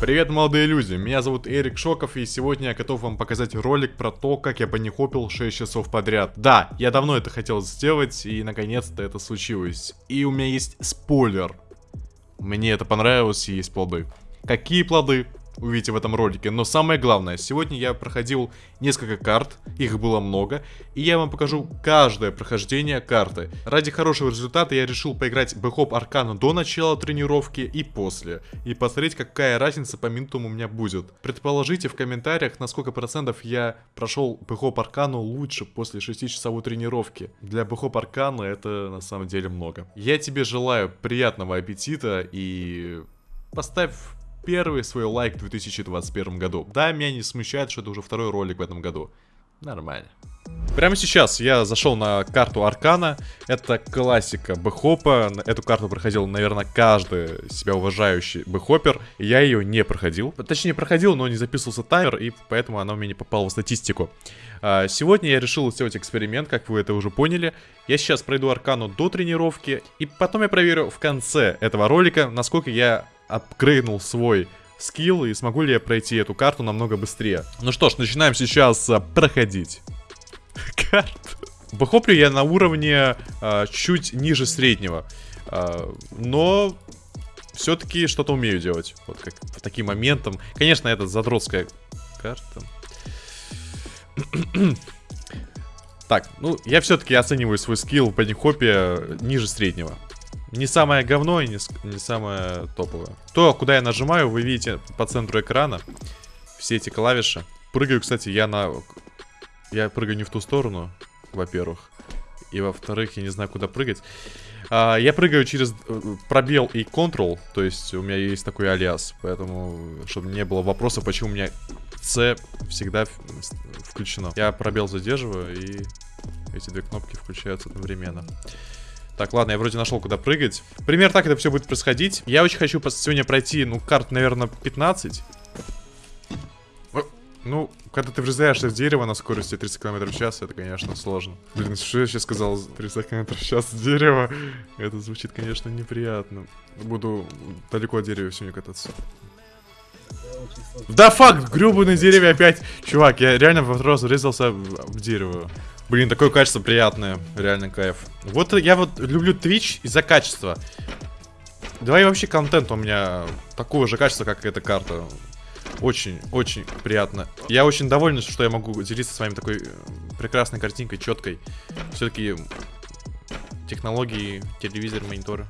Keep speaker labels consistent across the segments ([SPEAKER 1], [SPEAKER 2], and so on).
[SPEAKER 1] Привет, молодые люди, меня зовут Эрик Шоков, и сегодня я готов вам показать ролик про то, как я банихопил 6 часов подряд. Да, я давно это хотел сделать, и наконец-то это случилось. И у меня есть спойлер. Мне это понравилось, и есть плоды. Какие плоды? Увидите в этом ролике. Но самое главное, сегодня я проходил несколько карт, их было много, и я вам покажу каждое прохождение карты. Ради хорошего результата я решил поиграть Бэхоп Аркану до начала тренировки и после, и посмотреть, какая разница по минутам у меня будет. Предположите в комментариях, на сколько процентов я прошел Бэхоп Аркану лучше после 6-часовой тренировки. Для Бэхоп Аркана это на самом деле много. Я тебе желаю приятного аппетита и поставь первый свой лайк в 2021 году. Да, меня не смущает, что это уже второй ролик в этом году. Нормально. Прямо сейчас я зашел на карту Аркана. Это классика бэхопа. Эту карту проходил, наверное, каждый себя уважающий бэхопер. Я ее не проходил. Точнее, проходил, но не записывался таймер, и поэтому она у меня не попала в статистику. А, сегодня я решил сделать эксперимент, как вы это уже поняли. Я сейчас пройду Аркану до тренировки, и потом я проверю в конце этого ролика, насколько я апгрейднул свой скилл и смогу ли я пройти эту карту намного быстрее. Ну что ж, начинаем сейчас а, проходить. Карту. Бэхоплю я на уровне а, чуть ниже среднего. А, но все-таки что-то умею делать. Вот как по таким моментам. Конечно, это задротская карта. так, ну, я все-таки оцениваю свой скилл в бадихопе ниже среднего. Не самое говно и не, не самое топовое. То, куда я нажимаю, вы видите по центру экрана. Все эти клавиши. Прыгаю, кстати, я на... Я прыгаю не в ту сторону, во-первых. И во-вторых, я не знаю, куда прыгать. А, я прыгаю через э, пробел и Ctrl. То есть у меня есть такой алиас. Поэтому, чтобы не было вопроса, почему у меня C всегда включено. Я пробел задерживаю, и эти две кнопки включаются одновременно. Так, ладно, я вроде нашел, куда прыгать. Пример так это все будет происходить. Я очень хочу сегодня пройти, ну, карт, наверное, 15. Ну, когда ты врезаешься в дерево на скорости 30 км в час, это, конечно, сложно. Блин, что я сейчас сказал? 30 км в час дерево. Это звучит, конечно, неприятно. Буду далеко от дерева сегодня кататься. Да факт, гребаный деревья опять. Чувак, я реально в раз врезался в дерево. Блин, такое качество приятное. Реально кайф. Вот я вот люблю Twitch из-за качества. Давай вообще контент у меня такого же качества, как эта карта. Очень, очень приятно. Я очень доволен, что я могу делиться с вами такой э, прекрасной картинкой, четкой. Все-таки технологии, телевизор, мониторы.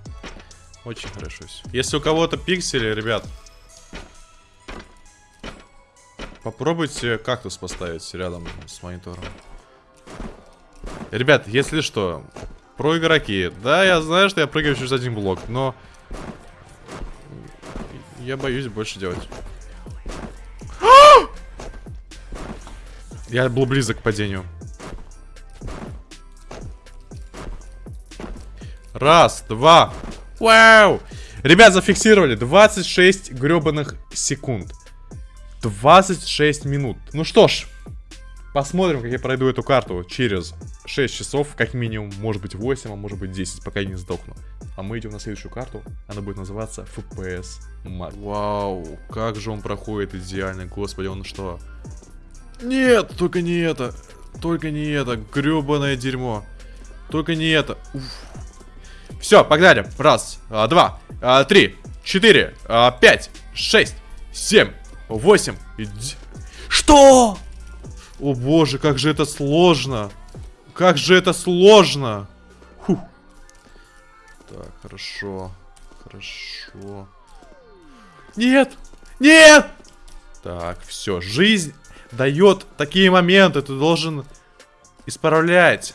[SPEAKER 1] Очень хорошо все. Если у кого-то пиксели, ребят, попробуйте кактус поставить рядом с монитором. Ребят, если что, про игроки. Да, я знаю, что я прыгаю через один блок, но... Я боюсь больше делать. Я был близок к падению. Раз, два. Вау! Ребят, зафиксировали 26 гребаных секунд. 26 минут. Ну что ж, Посмотрим, как я пройду эту карту через 6 часов, как минимум, может быть 8, а может быть 10, пока я не сдохну. А мы идем на следующую карту, она будет называться FPS Max. Вау, как же он проходит идеально, господи, он что? Нет, только не это, только не это, гребаное дерьмо. Только не это. Все, погнали. Раз, а, два, а, три, четыре, а, пять, шесть, семь, восемь. Что? О боже, как же это сложно. Как же это сложно. Фух. Так, хорошо. Хорошо. Нет! Нет! Так, все. Жизнь дает такие моменты. Ты должен исправлять.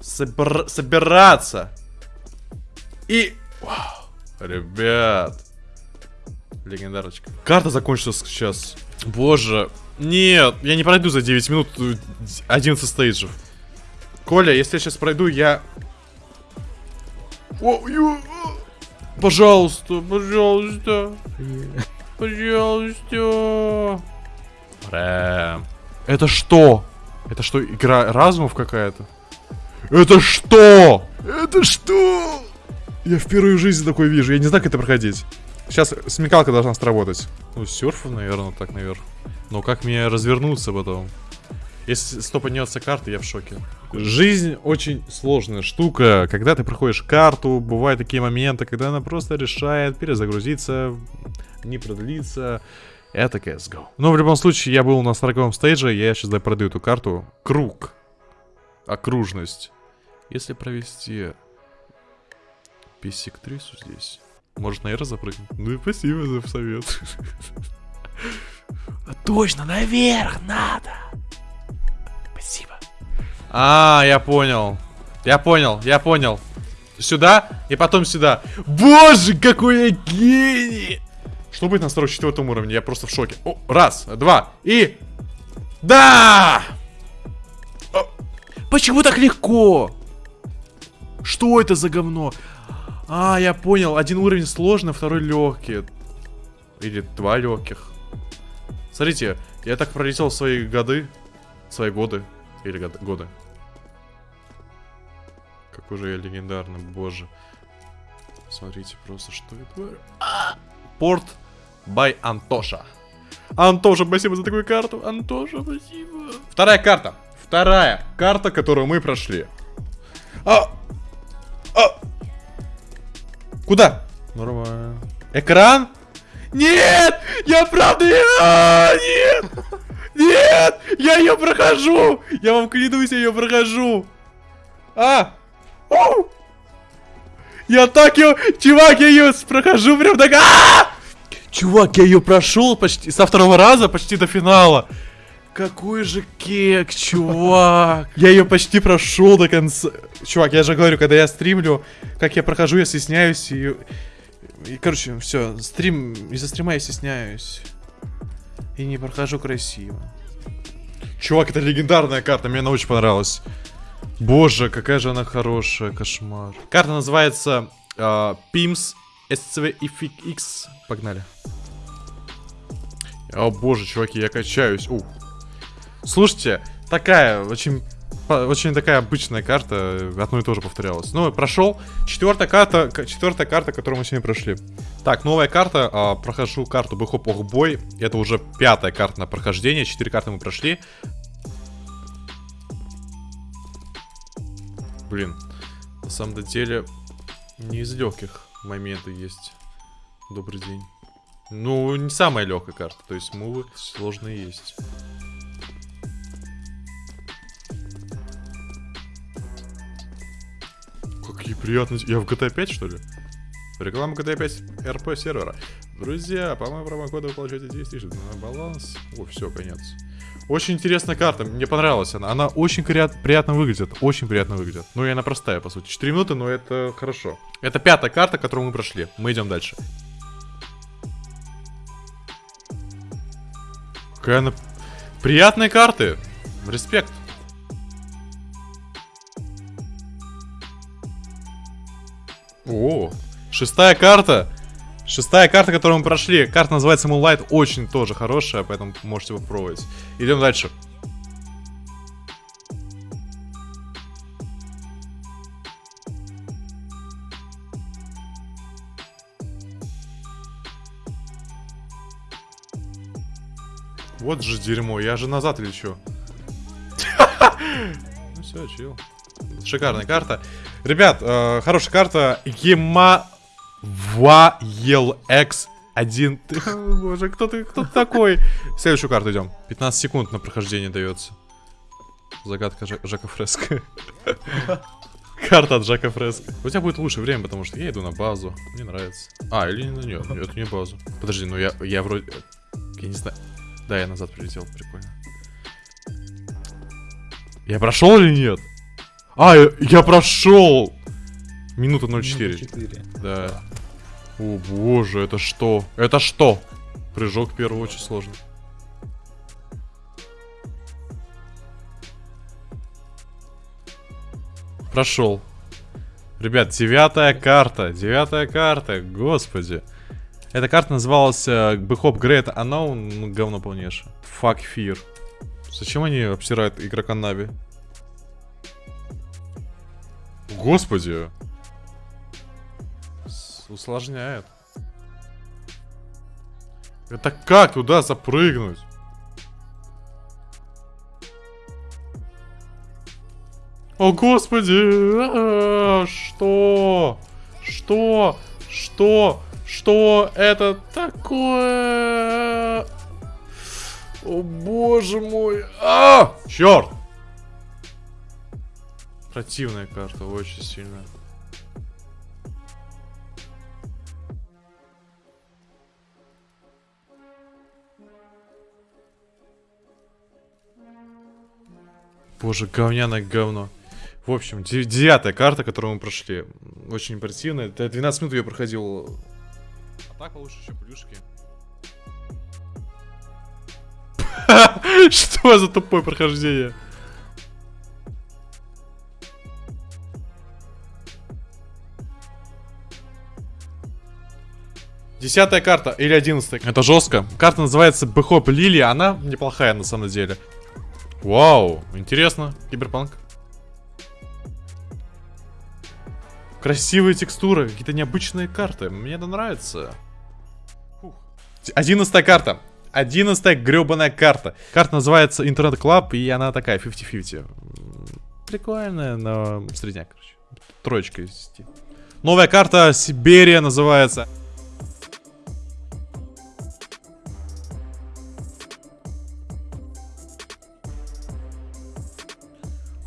[SPEAKER 1] Собр собираться. И... Вау. Ребят. Легендарочка. Карта закончилась сейчас. Боже, нет, я не пройду за 9 минут 11 стейджев. Коля, если я сейчас пройду, я... О. Пожалуйста, пожалуйста. Пожалуйста. Рэм. Это что? Это что, игра разумов какая-то? Это что? Это что? Я впервые в жизни такой вижу. Я не знаю, как это проходить. Сейчас смекалка должна сработать. Ну, серфу, наверное, так, наверное. Но как мне развернуться потом? Если стопанется карта, я в шоке. Жизнь очень сложная штука. Когда ты проходишь карту, бывают такие моменты, когда она просто решает перезагрузиться, не продлиться. Это CSGO. Но в любом случае, я был на 40 стейдже, я сейчас да, продаю эту карту. Круг. Окружность. Если провести писектрису здесь, может на R запрыгнуть? Ну и спасибо за совет.
[SPEAKER 2] Точно, наверх надо.
[SPEAKER 1] А, я понял. Я понял, я понял. Сюда и потом сюда. Боже, какой я гений! Что будет на 44 уровне? Я просто в шоке. О, раз, два и... Да!
[SPEAKER 2] Почему так легко? Что это за говно?
[SPEAKER 1] А, я понял. Один уровень сложный, второй легкий. Или два легких. Смотрите, я так пролетел свои годы. Свои годы. Или год, годы. Какой же я легендарный, боже. Смотрите просто, что это. Порт by Антоша. Антоша, спасибо за такую карту. Антоша, спасибо. Вторая карта. Вторая карта, которую мы прошли. А! А! Куда? Нормально. Экран? Нет! Я правда... А, нет! Нет! Я ее прохожу! Я вам клянусь, я ее прохожу! А! Я так ее... Чувак, я ее прохожу прям так... А! Чувак, я ее прошел почти... Со второго раза почти до финала. Какой же кек, чувак. Я ее почти прошел до конца. Чувак, я же говорю, когда я стримлю, как я прохожу, я стесняюсь и... И, короче, все, стрим... Из-за стрима я стесняюсь. И не прохожу красиво. Чувак, это легендарная карта, мне она очень понравилась. Боже, какая же она хорошая, кошмар. Карта называется э, PIMS SCVX. Погнали. О боже, чуваки, я качаюсь. Ух. Слушайте, такая очень очень такая обычная карта, одно и то же повторялось. Ну, прошел. Четвертая карта, четвертая карта, которую мы сегодня прошли. Так, новая карта. А, прохожу карту Бэхоп Охбой. Это уже пятая карта на прохождение. Четыре карты мы прошли. Блин, на самом деле не из легких моменты есть. Добрый день. Ну, не самая легкая карта, то есть мувы сложные есть. Какие приятные... Я в GTA 5, что ли? Реклама GTA 5 RP сервера. Друзья, по моему промокоду вы получаете 10 тысяч на баланс. О, все, конец. Очень интересная карта, мне понравилась она. Она очень приятно выглядит, очень приятно выглядит. Ну и она простая, по сути. 4 минуты, но это хорошо. Это пятая карта, которую мы прошли. Мы идем дальше. Какая она... Приятные карты. Респект. О, шестая карта. Шестая карта, которую мы прошли. Карта называется Moonlight. Очень тоже хорошая, поэтому можете попробовать. Идем дальше. Вот же дерьмо, я же назад лечу. Ну все, чил. Шикарная карта. Ребят, э, хорошая карта. Ема X 1. Боже, кто ты, кто ты такой? Следующую карту идем. 15 секунд на прохождение дается. Загадка Жака Фреско. Карта от Жака Фреско. У тебя будет лучше время, потому что я иду на базу. Мне нравится. А, или на нее. Это не базу. Подожди, ну я, я вроде... Я не знаю. Да, я назад прилетел. Прикольно. Я прошел или нет? А, я, я прошел! Минута 04. 04. Да. О боже, это что? Это что? Прыжок первый очень сложный. Прошел. Ребят, девятая карта. Девятая карта, господи. Эта карта называлась uh, Bhop Great Unknown, ну, говно полнейшее. Fuck Fear. Зачем они обсирают игрока Нави? Господи. Усложняет. Это как туда запрыгнуть? О, господи! А, Что? Что? Что? Что это такое? О, боже мой! А! Черт! Противная карта, очень сильная. Боже, говняное говно. В общем, де- девятая карта, которую мы прошли. Очень импрессивная. Это 12 минут я проходил. А так получше еще плюшки. Что за тупое прохождение? Десятая карта или одиннадцатая. Это жестко. Карта называется Бэхоп Лили. Она неплохая на самом деле. Вау, интересно. Киберпанк. Красивые текстуры, какие-то необычные карты. Мне это нравится. Одиннадцатая карта. Одиннадцатая гребаная карта. Карта называется Internet Club, и она такая 50-50. М, Прикольная, но средняк, короче. Троечка из 10. Новая карта Сибирия называется.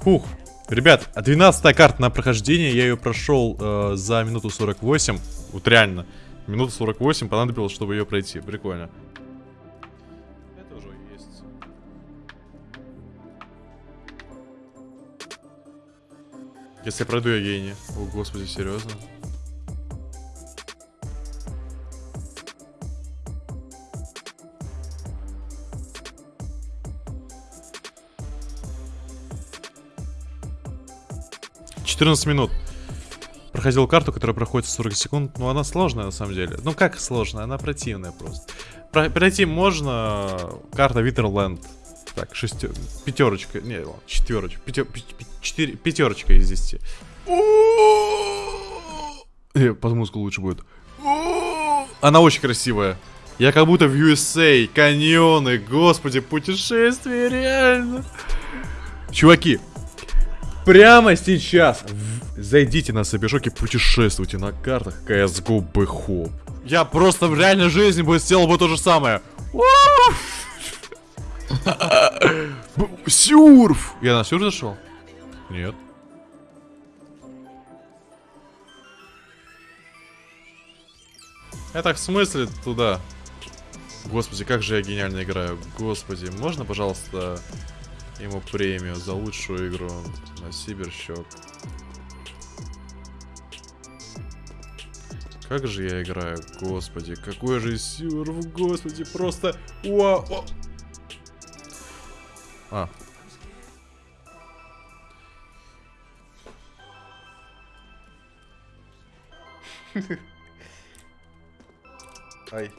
[SPEAKER 1] Фух. Ребят, 12 карта на прохождение, я ее прошел э, за минуту 48. Вот реально. Минуту 48 понадобилось, чтобы ее пройти. Прикольно. Это уже есть. Если я пройду, я гений. О, господи, серьезно? Четырнадцать минут. Проходил карту, которая проходит 40 секунд. Ну, она сложная на самом деле. Ну, как сложная? Она противная просто. Про- пройти можно. Карта Витерленд. Так, шестер... Пятерочка. Не, четверочка. Пятер... четыре... Пятерочка из 10. Э, Под музыку лучше будет. Она очень красивая. Я как будто в USA. Каньоны, господи, путешествие, реально. Чуваки, прямо сейчас зайдите на Собишок и путешествуйте на картах CSGO Бэхоп. Я просто в реальной жизни бы сделал бы то же самое. Сюрф! Я на сюрф зашел? Нет. Я так в смысле туда? Господи, как же я гениально играю. Господи, можно, пожалуйста, ему премию за лучшую игру на Сиберщок? Как же я играю, господи, какой же сюрф, господи, просто... Уа, о. А. Ай.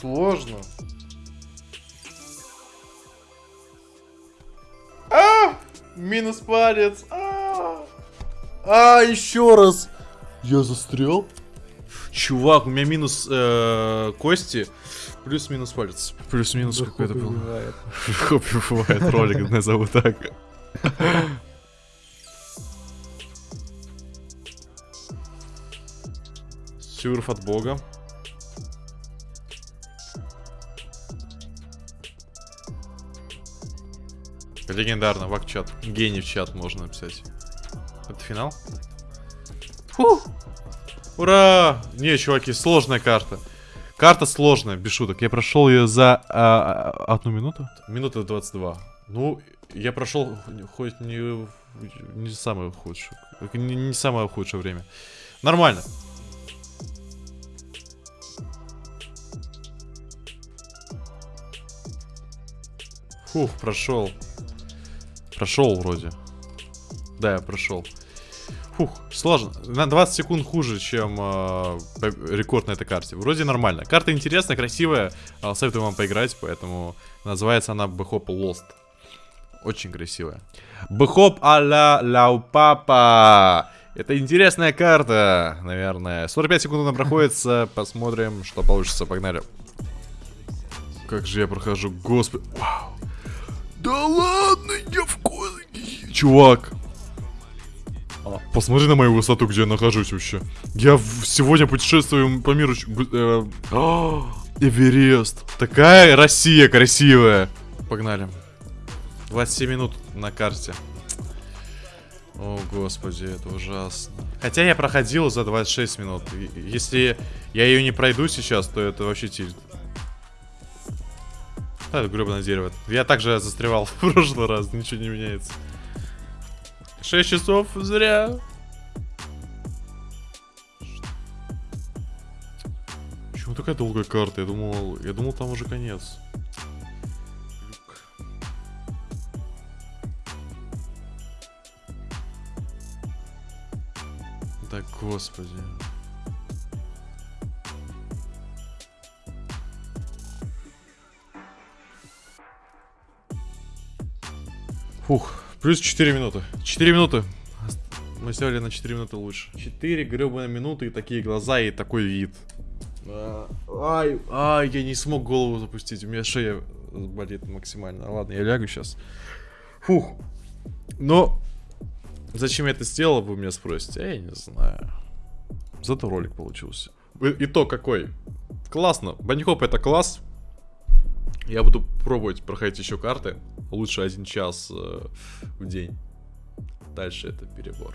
[SPEAKER 1] Сложно. А! Минус палец. А! А, еще раз. Я застрял. Чувак, у меня минус э, кости, плюс-минус палец. Плюс-минус какой-то был. Хобби бывает, ролик назову так. Сюрф от бога. Легендарно, вак чат. Гений в чат можно написать. Это финал? Фух. Ура! Не, чуваки, сложная карта. Карта сложная, без шуток. Я прошел ее за а, а, одну минуту? Минута 22. Ну, я прошел хоть не, не самое худшее. Не, не самое худшее время. Нормально. Фух, прошел. Прошел вроде. Да, я прошел. Фух, сложно. На 20 секунд хуже, чем э, рекорд на этой карте. Вроде нормально. Карта интересная, красивая. Э, советую вам поиграть, поэтому называется она Бэхоп Lost. Очень красивая. Бэхоп а-ля Ляу Папа. Это интересная карта, наверное. 45 секунд она проходится. Посмотрим, что получится. Погнали. Как же я прохожу, господи. Вау. Да ладно. Чувак. А, посмотри на мою высоту, где я нахожусь вообще. Я сегодня путешествую по миру. э, а, Эверест. Такая Россия красивая. Погнали. 27 минут на карте. О, господи, это ужасно. Хотя я проходил за 26 минут. Если я ее не пройду сейчас, то это вообще тильт. Это гребаное дерево. Я также застревал в прошлый раз, ничего не меняется. 6 часов зря. Почему такая долгая карта? Я думал, я думал там уже конец. Да господи. Фух, плюс 4 минуты. 4 минуты. Мы сделали на 4 минуты лучше. 4 гребаные минуты и такие глаза и такой вид. А, Ай, ай, я не смог голову запустить. У меня шея болит максимально. Ладно, я лягу сейчас. Фух. Но зачем я это сделал, вы меня спросите? Я не знаю. Зато ролик получился. И- Итог какой? Классно. Банихоп это класс. Я буду пробовать проходить еще карты. Лучше один час э, в день. Дальше это перебор.